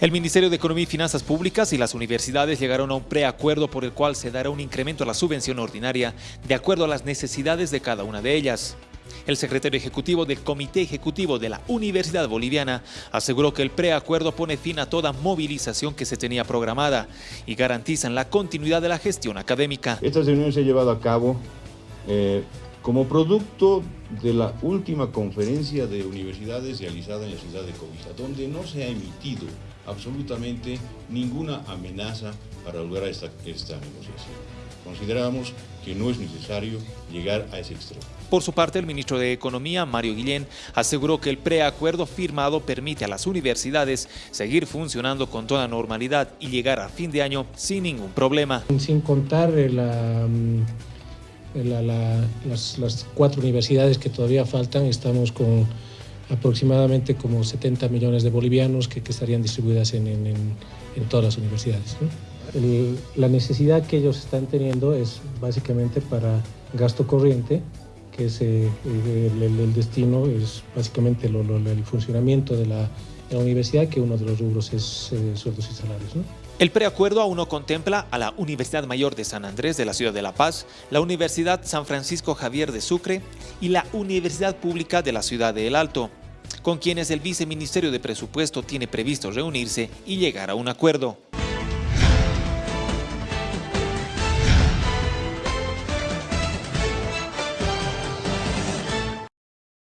El Ministerio de Economía y Finanzas Públicas y las universidades llegaron a un preacuerdo por el cual se dará un incremento a la subvención ordinaria de acuerdo a las necesidades de cada una de ellas. El secretario ejecutivo del Comité Ejecutivo de la Universidad Boliviana aseguró que el preacuerdo pone fin a toda movilización que se tenía programada y garantizan la continuidad de la gestión académica. Esta reunión se ha llevado a cabo eh, como producto de la última conferencia de universidades realizada en la ciudad de Covista, donde no se ha emitido absolutamente ninguna amenaza para lograr esta, esta negociación. Consideramos que no es necesario llegar a ese extremo. Por su parte, el ministro de Economía, Mario Guillén, aseguró que el preacuerdo firmado permite a las universidades seguir funcionando con toda normalidad y llegar a fin de año sin ningún problema. Sin contar la las, cuatro universidades que todavía faltan, estamos con aproximadamente como 70 millones de bolivianos que, estarían distribuidas en, todas las universidades. la necesidad que ellos están teniendo es básicamente para gasto corriente, que es eh, el, destino, es básicamente el funcionamiento de la, universidad, que uno de los rubros es eh, sueldos y salarios. El preacuerdo aún no contempla a la Universidad Mayor de San Andrés de la Ciudad de La Paz, la Universidad San Francisco Javier de Sucre y la Universidad Pública de la Ciudad de El Alto, con quienes el Viceministerio de Presupuesto tiene previsto reunirse y llegar a un acuerdo.